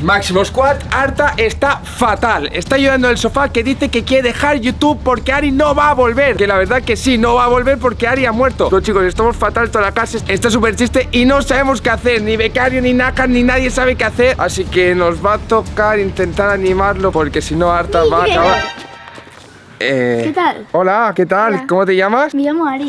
Máximo Squad, Arta está fatal. Está ayudando el sofá que dice que quiere dejar YouTube porque Ari no va a volver. Que la verdad que sí, no va a volver porque Ari ha muerto. Pero chicos, estamos fatal, toda la casa está súper triste y no sabemos qué hacer. Ni Becario, ni Naka, ni nadie sabe qué hacer. Así que nos va a tocar intentar animarlo porque si no Arta va a acabar. Eh, ¿Qué tal? Hola, ¿qué tal? ¿Cómo te llamas? Me llamo Ari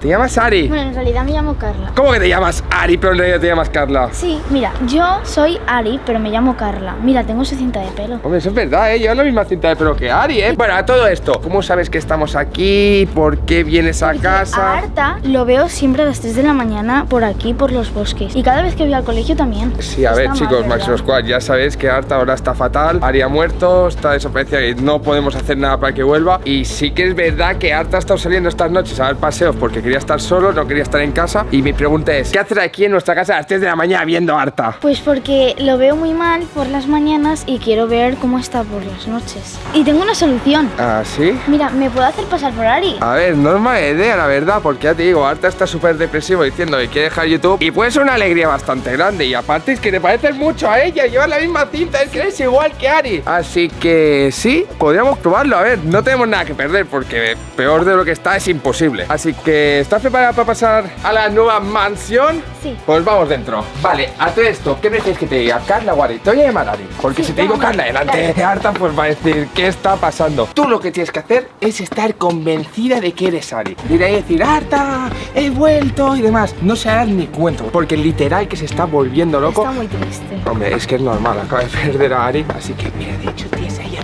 ¿Te llamas Ari? Bueno, en realidad me llamo Carla. ¿Cómo que te llamas Ari, pero en realidad te llamas Carla? Sí, mira, yo soy Ari, pero me llamo Carla. Mira, tengo su cinta de pelo. Hombre, eso es verdad, ¿eh? Yo la misma cinta de pelo que Ari, ¿eh? Bueno, a todo esto, ¿cómo sabes que estamos aquí? ¿Por qué vienes a casa? A Arta lo veo siempre a las 3 de la mañana por aquí, por los bosques. Y cada vez que voy al colegio también. Sí, a ver, chicos, Maximo Squad, ya sabéis que Arta ahora está fatal. Ari ha muerto, está desaparecida y no podemos hacer nada para que vuelva. Y sí que es verdad que Arta ha estado saliendo estas noches a dar paseos porque quería estar solo, no quería estar en casa Y mi pregunta es, ¿qué haces aquí en nuestra casa a las 3 de la mañana viendo harta? Pues porque lo veo muy mal por las mañanas y quiero ver cómo está por las noches Y tengo una solución ¿Ah, sí? Mira, ¿me puedo hacer pasar por Ari? A ver, no es mala idea, la verdad Porque ya te digo, Arta está súper depresivo diciendo que quiere dejar YouTube Y puede ser una alegría bastante grande Y aparte es que te pareces mucho a ella Llevas la misma cinta, es que eres igual que Ari Así que sí, podríamos probarlo A ver, no tenemos nada que perder Porque peor de lo que está es imposible Así que, ¿estás preparada para pasar a la nueva mansión? Sí. Pues vamos dentro. Vale, a todo esto, ¿qué prefieres que te diga? ¿Carla o Ari? Te voy a llamar Ari. Porque si te digo Carla delante de Arta, pues va a decir, ¿qué está pasando? Tú lo que tienes que hacer es estar convencida de que eres Ari. Ahí decir, Arta, he vuelto y demás. No se hará ni cuento, porque literal que se está volviendo loco. Está muy triste. Hombre, es que es normal, acaba de perder a Ari. Así que, mira, de hecho, tienes ahí.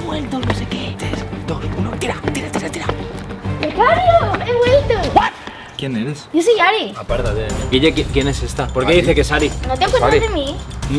He vuelto, no sé qué. 3, 2, 1, tira, tira, ¿Quién eres? Yo soy Ari. Apártate. Guille, ¿quién es esta? ¿Por qué dice que es Ari? ¿No te acuerdas de mí?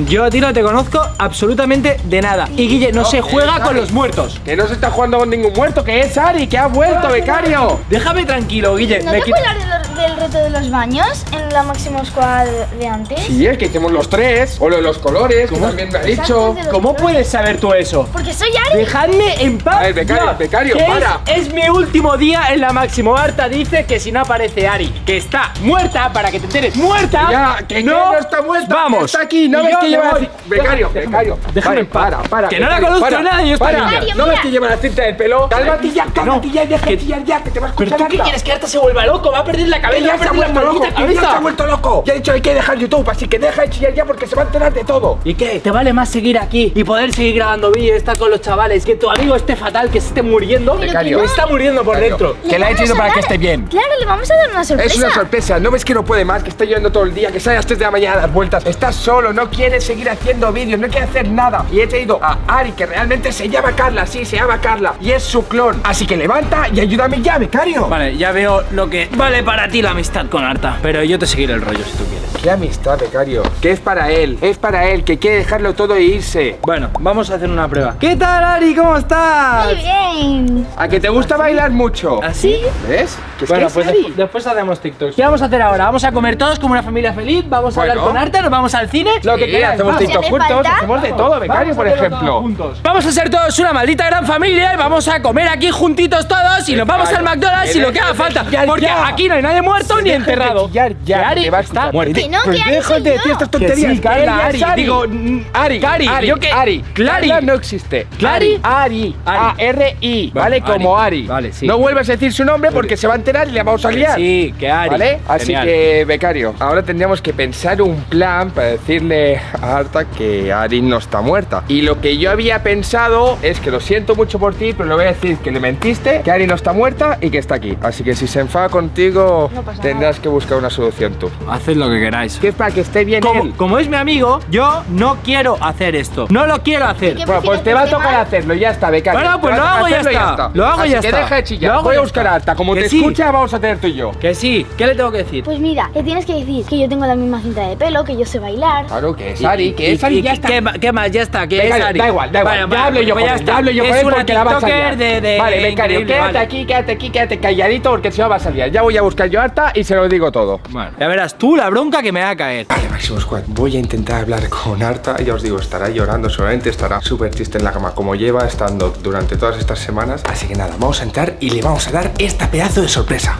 Yo a ti no te conozco absolutamente de nada. Y Guille, no, se juega con los muertos. Que no se está jugando con ningún muerto, que es Ari, que ha vuelto, becario. Déjame tranquilo, Guille. ¿No te acuerdas del reto de los baños en la Máximo Squad de antes? Sí, es que hicimos los tres. O lo de los colores, como también me ha dicho. ¿Cómo puedes saber tú eso? Porque soy Ari. Dejadme en paz. A ver, becario, becario, para. Es, es, mi último día en la Máximo. Arta dice que si no aparece Ari, que está muerta, para que te enteres, muerta. Ya, que no, está muerta. Vamos. Está aquí, no ves que lleva Becario, becario. Déjame para, para. Que no la conozco nada, yo para. ¿No ves que lleva la cinta del pelo? Cálmate ya, cálmate ya, deja ya, que te vas a escuchar. ¿Pero tú qué quieres? Que Arta se vuelva loco, va a perder la cabeza. Ya se ha vuelto loco, ya se ha vuelto loco. Ya he dicho hay que dejar YouTube, así que deja de chillar ya porque se va a enterar de todo. ¿Y qué? ¿Te vale más seguir aquí y poder seguir grabando vídeos, estar con los chavales, que tu amigo esté fatal, que se esté muriendo? Becario. está muriendo por dentro. Que le ha hecho para que esté bien. Claro, le vamos a dar una sorpresa. Es una sorpresa, no ves que no puede más, que está llorando todo el día, que sale a las 3 de la mañana a dar vueltas. Estás solo, no quieres seguir haciendo vídeos, no quiere hacer nada. Y he traído a Ari, que realmente se llama Carla, sí, se llama Carla. Y es su clon. Así que levanta y ayúdame ya, becario. Vale, ya veo lo que vale para ti la amistad con Arta. Pero yo te seguiré el rollo si tú quieres. ¿Qué amistad, becario? Que es para él, es para él, que quiere dejarlo todo e irse. Bueno, vamos a hacer una prueba. ¿Qué tal, Ari? ¿Cómo estás? Muy bien. ¿A que te gusta bailar mucho? ¿Así? ¿Ves? ¿Que es bueno, pues Ari? después, después hacemos TikToks. ¿Qué vamos a hacer ahora? Vamos a comer todos como una familia feliz, vamos a Bueno. hablar con Arta, nos vamos al cine. Lo que Sí, quieras, hacemos. TikTok juntos, falta. hacemos de todo, becario, Vamos por ejemplo. Vamos a ser todos una maldita gran familia y vamos a comer aquí juntitos todos y nos vamos al McDonald's y lo que haga falta. Ya, Porque ya. aquí no hay nadie muerto ni enterrado. ya, Que Ari te va a está muerto. Que no, Pues que Ari déjate soy de decir yo. estas Que tonterías. sí, Carla, ella Ari. es Ari. Digo, mm, Ari, Cari, Ari, ¿yo qué? Ari. Clari. Carla no existe. Clari. Ari. Ari. Vale. Como Ari. Vale, sí. No vuelvas a decir su nombre porque se va a enterar y le vamos a Que liar. Sí, que Ari. ¿Vale? Así Genial. que, becario, ahora tendríamos que pensar un plan para decirle a Arta que Ari no está muerta. Y lo que yo había pensado es que lo siento mucho por ti, pero le voy a decir que le mentiste, que Ari no está muerta y que está aquí. Así que si se enfada contigo, No pasa tendrás que buscar una solución tú. Haced lo que queráis. Que es para que esté bien Como, él. como es mi amigo, yo no quiero hacer esto. No lo quiero hacer. ¿Qué Bueno, pues te va a que tocar mal? hacerlo, ya está, becario. Bueno, pues lo hago y ya está. Lo hago y Así ya que está. deja de chillar. Lo hago Voy a buscar está. a Arta. Como Que te sí. escucha, vamos a tener tú y yo. Que sí, ¿qué le tengo que decir? Pues mira, le tienes que decir que yo tengo la misma cinta de pelo, que yo sé bailar. Claro que es Ari, que es Ari, ya está. ¿Qué, más? Ya está, que es Ari. Da igual, da igual. Ya hablo yo pues con ya él, está. ya hablo yo Es con él porque la vas a liar. Vale, becario, quédate aquí, quédate aquí, quédate calladito porque si no vas a liar. Ya voy a buscar yo a Arta y se lo digo todo. Bueno, ya verás tú la bronca que me va a caer. Vale, Máximo Squad, voy a intentar hablar con Arta. Ya os digo, estará llorando, seguramente estará súper triste en la cama, como lleva estando durante todas estas semanas. Así que nada, vamos a entrar y le vamos a dar esta pedazo de sorpresa.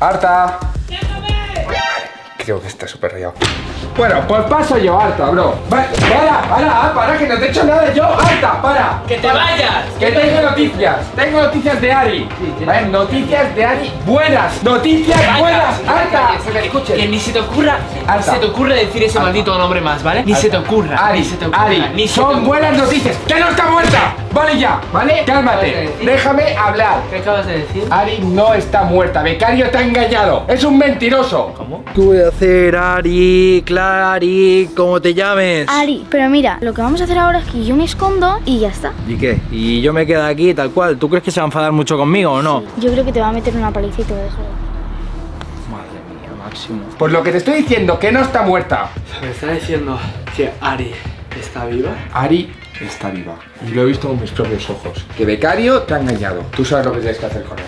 ¡Arta! Creo que está súper rayado. Bueno, pues paso yo, harta, bro. Va- Para, para, para, que no te he hecho nada yo, harta, para. ¡Que te Para. vayas! Que tengo noticias, tengo noticias de Ari. ¿Vale? Noticias de Ari buenas, noticias buenas, harta. Que ni se te ocurra, ni se te ocurra decir ese maldito nombre más, ¿vale? Ni se te ocurra, Ari, ni se te ocurra, Ari, ni son buenas noticias. ¡Que no está muerta! Vale ya, ¿vale? Cálmate, déjame hablar. ¿Qué acabas de decir? Ari no está muerta, Becario te ha engañado. Es un mentiroso. ¿Cómo? ¿Qué voy a hacer, Ari, Clari, como te llames? Ari, pero mira, lo que vamos a hacer ahora es que yo me escondo y ya está. ¿Y qué? ¿Y yo me quedo aquí tal cual? ¿Tú crees que se va a enfadar mucho conmigo o no? Yo creo que te va a meter una paliza y te va a dejar. Madre mía, Máximo. Pues lo que te estoy diciendo, que no está muerta. Me está diciendo que Ari está viva. Ari está viva. Y lo he visto con mis propios ojos. Que Becario te ha engañado. Tú sabes lo que tienes que hacer con él.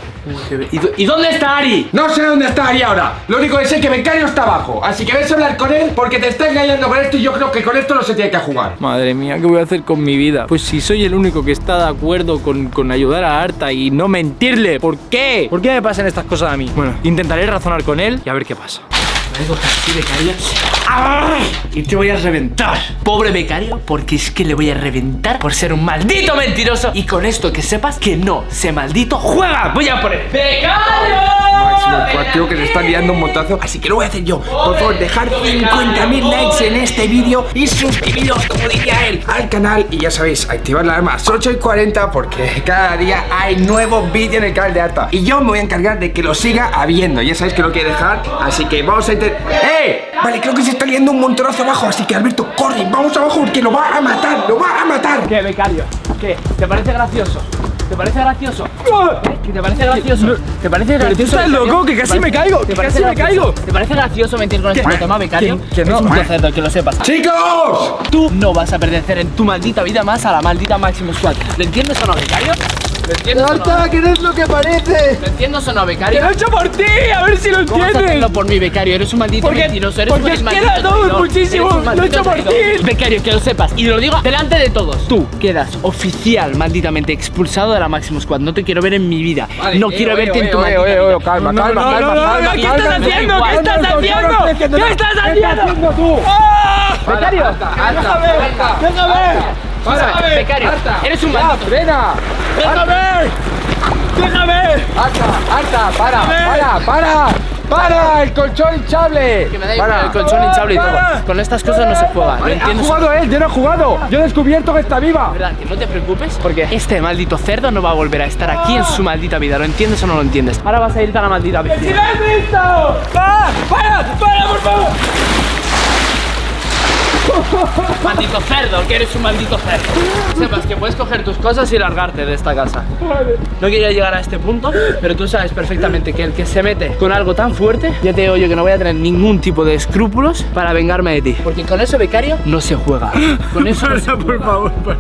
¿Y, dó- y dónde está Ari? No sé dónde está Ari ahora. Lo único que sé es que Becario está abajo. Así que ves a hablar con él porque te está engañando con esto y yo creo que con esto no se tiene que jugar. Madre mía, ¿qué voy a hacer con mi vida? Pues si soy el único que está de acuerdo con, con ayudar a Arta y no mentirle. ¿Por qué? ¿Por qué me pasan estas cosas a mí? Bueno, intentaré razonar con él y a ver qué pasa. Coger así, becario. Y te voy a reventar. Pobre becario, porque es que le voy a reventar por ser un maldito mentiroso. Y con esto que sepas que no, se maldito juega. Voy a poner ¡Becario! Máximo tío que se está liando un montazo. Así que lo voy a hacer yo. Por favor, dejar 50.000 likes en este vídeo y suscribiros, como diría él, al canal. Y ya sabéis, activar la alarma a las 8 y 40 porque cada día hay nuevos vídeos en el canal de Arta. Y yo me voy a encargar de que lo siga habiendo. Ya sabéis que lo quiere dejar. Así que vamos a intentar. ¡Eh! Vale, creo que se está liando un montonazo abajo. Así que Alberto, corre, vamos abajo porque lo va a matar, lo va a matar. ¿Qué, becario? ¿Qué? ¿Te parece gracioso? ¿Te parece gracioso? ¿Que ¿Te parece gracioso? ¿Te parece gracioso? estás loco, que ¿Te casi me caigo, ¿Te que parece casi me gracioso? caigo. ¿Te parece gracioso mentir con este tema, becario? ¿Quién- quién no? Es un cerdo, que lo sepas. ¡Chicos! Tú no vas a pertenecer en tu maldita vida más a la maldita Máximo Squad. ¿Lo entiendes o no, becario? ¿Lo entiendes o no? que no es lo que parece! ¿Lo entiendes o no, ¡Que becario? lo he hecho por ti! A ver si lo ¿Cómo vas a entiendes. hacerlo por mí, becario? Eres un maldito Porque- mentiroso, eres porque un maldito queda todo traidor. muchísimo, Eres un lo he hecho por ti. Becario, que lo sepas, y lo digo delante de todos. Tú quedas oficial, malditamente expulsado de la Máximo Squad. No te quiero ver en mi vida. no quiero verte en tu maldita vida. calma, No, no, no, no, no, ¿qué estás haciendo? ¿Qué estás haciendo? ¿Qué estás haciendo? tú? ¡Ah! Becario, ¡Déjame! ¡Déjame! Para, becario, eres un ¡Ya, maldito. frena! ¡Déjame! ¡Déjame! ¡Alta, alta! ¡Para, para, para! ¡Para! ¡El colchón hinchable! Que me da igual el colchón hinchable y todo. Con estas cosas no se juega. ¿Lo Vale, ha jugado él, yo no he jugado. Yo he descubierto que está viva. ¿Verdad? Que no te preocupes porque este maldito cerdo no va a volver a estar aquí en su maldita vida. ¿Lo entiendes o no lo entiendes? Ahora vas a irte a la maldita vida. ¡Si lo has visto! ¡Ah! ¡Para! ¡Para, por favor! Maldito cerdo, que eres un maldito cerdo. Sepas que puedes coger tus cosas y largarte de esta casa. No quería llegar a este punto, pero tú sabes perfectamente que el que se mete con algo tan fuerte, ya te digo yo que no voy a tener ningún tipo de escrúpulos para vengarme de ti. Porque con eso, becario, no se juega. Con eso no se por favor, para.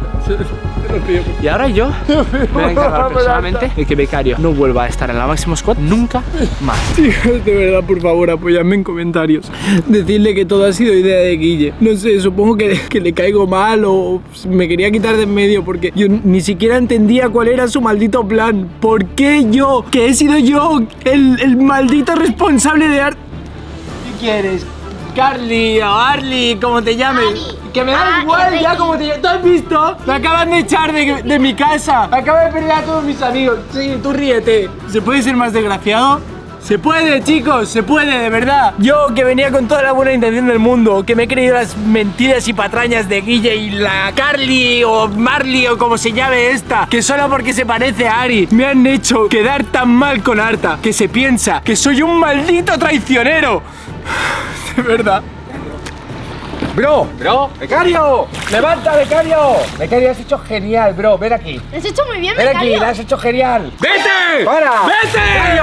Y ahora yo me voy a encargar personalmente de que Becario no vuelva a estar en la Máximo Squad nunca más. Chicos, de verdad, por favor, apoyadme en comentarios. Decidle que todo ha sido idea de Guille. No sé, supongo que, que le caigo mal o me quería quitar de en medio porque yo ni siquiera entendía cuál era su maldito plan. ¿Por qué yo, que he sido yo el, el maldito responsable de Art... ¿Qué quieres? Carly o Arly, como te llames. Que me da Ah, igual ya como te llames. ¿Tú has visto? Me acaban de echar de, de mi casa. Acabo de perder a todos mis amigos. Sí, tú ríete. ¿Se puede ser más desgraciado? Se puede, chicos, se puede, de verdad. Yo que venía con toda la buena intención del mundo, que me he creído las mentiras y patrañas de Guille y la Carly o Marley o como se llame esta, que solo porque se parece a Ari me han hecho quedar tan mal con Arta, que se piensa que soy un maldito traicionero. De verdad. Bro, bro, becario, levanta, becario. Becario, has hecho genial, bro. Ven aquí. Lo has hecho muy bien, Ven aquí, lo has hecho genial. ¡Vete! ¡Para! ¡Vete!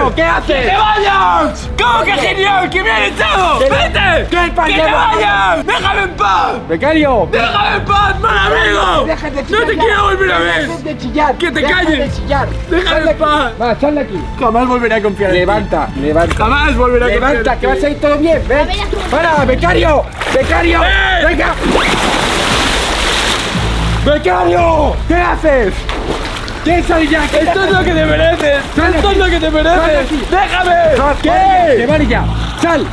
Becario, ¿qué haces? ¡Que te vayas! ¿Cómo que genial? ¡Que me han echado! ¿Qué- ¡Vete! qué ¡Que te vayas! ¡Déjame en paz! Becario, ¡Déjame en paz, mal amigo! De ¡No te quiero volver a ver! Deja de chillar. ¡Que te calles! de chillar. ¡Déjame en paz! Va, sal de aquí. Jamás volveré a confiar en ti. Levanta, levanta. Jamás volveré a confiar Levanta, que vas a ir todo bien. Ven. Para, becario. Becario. ¡Eh! Venga. Becario. ¿Qué haces? ¿Qué sal ya? ¿Qué ¡Esto es lo que te mereces! ¡Esto es lo que te mereces! ¡Déjame! ¿Qué? ¡Que vale ya! ¡Sal!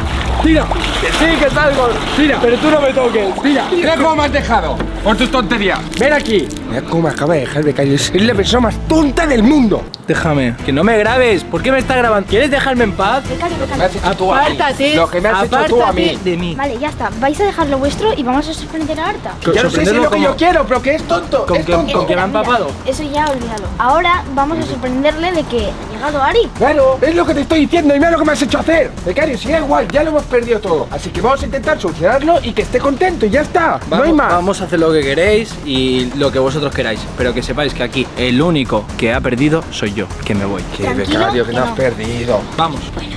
¡Tira! Que sí, que salgo. ¡Tira! Pero tú no me toques. ¡Tira! Mira cómo me has dejado. Por tus tonterías. ¡Ven aquí! Mira cómo me acaba de dejar becario. Es la persona más tonta del mundo. Déjame. Que no me grabes. ¿Por qué me estás grabando? ¿Quieres dejarme en paz? Becario, Me becario. has hecho tú a mí. Apártate. Lo que me has hecho tú a mí. apártate de mí. Vale, ya está. Vais a dejar lo vuestro y vamos a sorprender a Arta. Yo no sé si es lo que yo quiero, pero que es tonto. ¿Con es qué- tonto. con qué me han Mira, papado? Eso ya olvídalo. Ahora vamos a sorprenderle de que ha llegado Ari. Claro, es lo que te estoy diciendo y mira lo que me has hecho hacer. Becario, si da igual, ya lo hemos perdido todo. Así que vamos a intentar solucionarlo y que esté contento y ya está. no hay Vamos- más. Vamos a hacer lo que queréis y lo que vosotros queráis. Pero que sepáis que aquí el único que ha perdido soy yo, que me voy. Que Tranquilo, becario, que que no has perdido. Vamos. Bueno,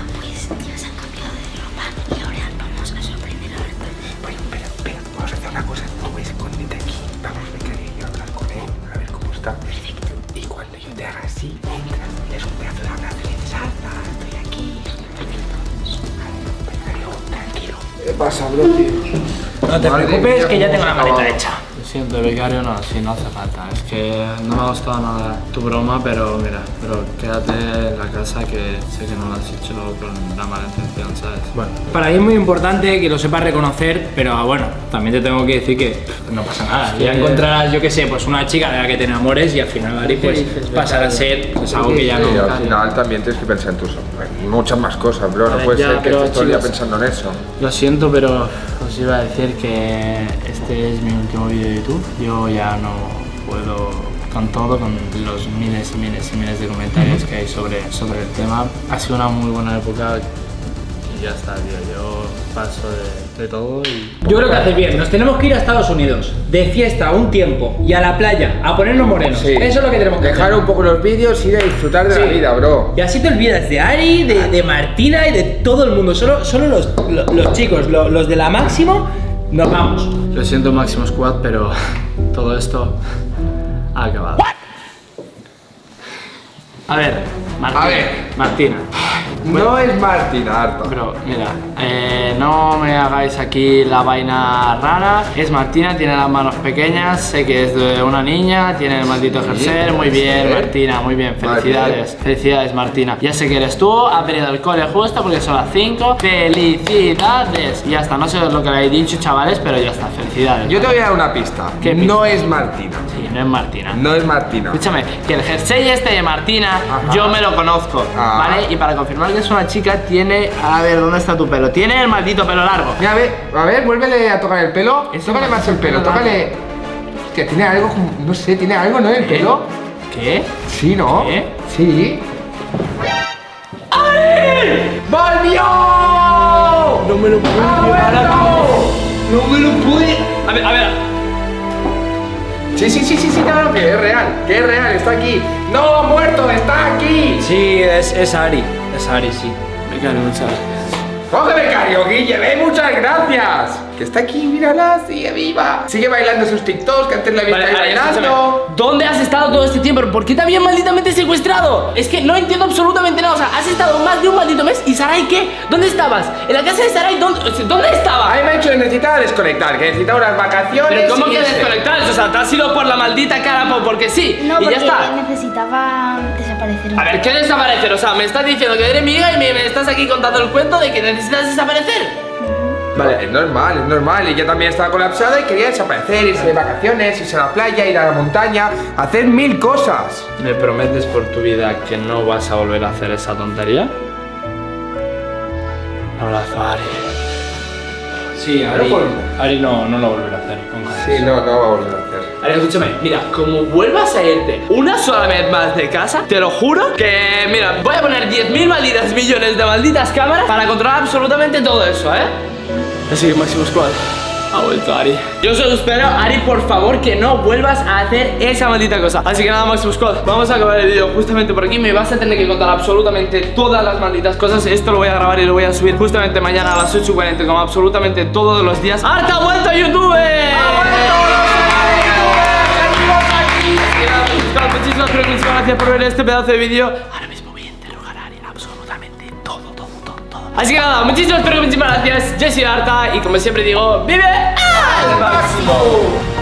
pasa, bro, tío? No te Madre preocupes, mía, que ya tengo la maleta hecha. Siento, becario, no, sí, no hace falta. Es que no me ha gustado nada tu broma, pero mira, pero quédate en la casa que sé que no lo has hecho con la mala intención, ¿sabes? Bueno, para mí es muy importante que lo sepas reconocer, pero bueno, también te tengo que decir que no pasa nada. Ya encontrarás, yo qué sé, pues una chica de la que te enamores y al final, Ari, pues pasará a ser pues, algo que ya no. Sí, al final también tienes que pensar en tus en muchas más cosas, bro. A No ver, puede ya, ser que estés todo el día pensando en eso. Lo siento, pero os iba a decir que este es mi último vídeo de YouTube. Yo ya no puedo con todo, con los miles y miles y miles de comentarios que hay sobre, sobre el tema. Ha sido una muy buena época y ya está, tío. Yo paso de, de todo y... Yo creo que haces bien, nos tenemos que ir a Estados Unidos, de fiesta un tiempo y a la playa, a ponernos morenos. Sí. Eso es lo que tenemos que Dejar hacer. un poco los vídeos y ir a disfrutar de la Sí. vida, bro. Y así te olvidas de Ari, de, de Martina y de todo el mundo. Solo, solo los, lo- los chicos, lo- los de la máximo, nos vamos. Lo siento Máximo Squad, pero todo esto ha acabado. A ver, Martina. A ver. Martina. No es Martina, harta. Bro, mira, eh, no me hagáis aquí la vaina rara. Es Martina, tiene las manos pequeñas, sé que es de una niña, tiene el maldito ejercer. Muy bien, sí. Martina, muy bien. Felicidades, felicidades, Martina. Ya sé que eres tú, ha venido al cole justo porque son las 5. Felicidades. Y ya está, no sé lo que le habéis dicho, chavales, pero ya está, felicidades. Yo te voy a dar una pista. ¿Qué pista? No es Martina. No es Martina. No es Martina. Escúchame, que el jersey este de Martina, Ajá. yo me lo conozco, Ah. ¿vale? Y para confirmar que es una chica, tiene. A ver, ¿dónde está tu pelo? Tiene el maldito pelo largo. Mira, a ver, a ver, vuélvele a tocar el pelo. Tócale más el pelo, tócale. Que tiene algo, no sé, tiene algo, ¿no? El ¿Qué? pelo. ¿Qué? Sí, ¿no? ¿Qué? Sí. ¡Volvió! No me lo puedo llevar a. No me lo puede. A ver, a ver. Sí, sí, sí, sí, sí, claro que es real, que es real, está aquí. No, muerto, está aquí. Sí, es, es Ari. Es Ari, sí. Me cago muchas gracias. Coge becario, Guille, ve, muchas gracias. Que está aquí, mírala, sigue viva. Sigue bailando sus TikToks, que antes la visto Vale, ahí bailando. escúchame. ¿Dónde has estado todo este tiempo? ¿Por qué te habían malditamente secuestrado? Es que no entiendo absolutamente nada. O sea, has estado más de un maldito mes y Sarai, ¿qué? ¿Dónde estabas? ¿En la casa de Sarai? ¿Dónde, ¿dónde estaba? A mí me ha dicho que necesitaba desconectar, que necesitaba unas vacaciones. Pero ¿cómo que desconectar? O sea, te has ido por la maldita cara po- porque sí. No, y porque ya está. necesitaba desaparecer A ver, ¿qué desaparecer? O sea, me estás diciendo que eres mi hija y me, me estás aquí contando el cuento de que necesitas desaparecer. Vale, es normal, es normal. Y yo también estaba colapsada y quería desaparecer, irse de vacaciones, irse a la playa, ir a la montaña, hacer mil cosas. ¿Me prometes por tu vida que no vas a volver a hacer esa tontería? Abrazo, Ari. Sí, Ari- Ari, Ari no, no lo volverá a hacer. Sí, no, no va a volver a hacer. Ari, escúchame, mira, como vuelvas a irte una sola vez más de casa, te lo juro que, mira, voy a poner 10.000 malditas millones de malditas cámaras para controlar absolutamente todo eso, ¿eh? Así que Máximo Squad. Ha vuelto Ari. Yo solo espero, Ari, por favor, que no vuelvas a hacer esa maldita cosa. Así que nada, Máximo Squad, vamos a acabar el vídeo justamente por aquí. Me vas a tener que contar absolutamente todas las malditas cosas. Esto lo voy a grabar y lo voy a subir justamente mañana a las 8.40, como absolutamente todos los días. ¡Arta ha vuelto a YouTube! Muchísimas, pero muchísimas gracias por ver este pedazo de vídeo. Así que nada, muchísimas, pero muchísimas gracias. Yo soy Arta y como siempre digo, ¡vive al máximo!